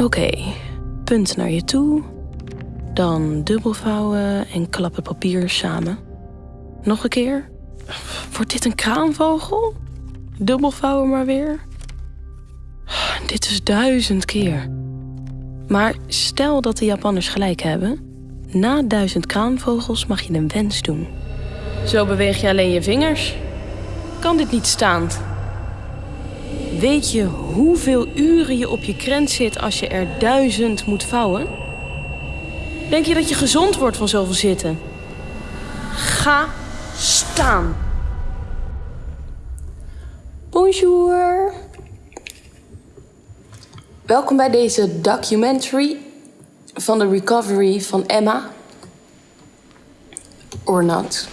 Oké, punt naar je toe. Dan dubbelvouwen en klap het papier samen. Nog een keer. Wordt dit een kraanvogel? Dubbelvouwen maar weer. Dit is duizend keer. Maar stel dat de Japanners gelijk hebben. Na duizend kraanvogels mag je een wens doen. Zo beweeg je alleen je vingers. Kan dit niet staand? Weet je hoeveel uren je op je krent zit als je er duizend moet vouwen? Denk je dat je gezond wordt van zoveel zitten? Ga staan. Bonjour. Welkom bij deze documentary van de recovery van Emma. Or not.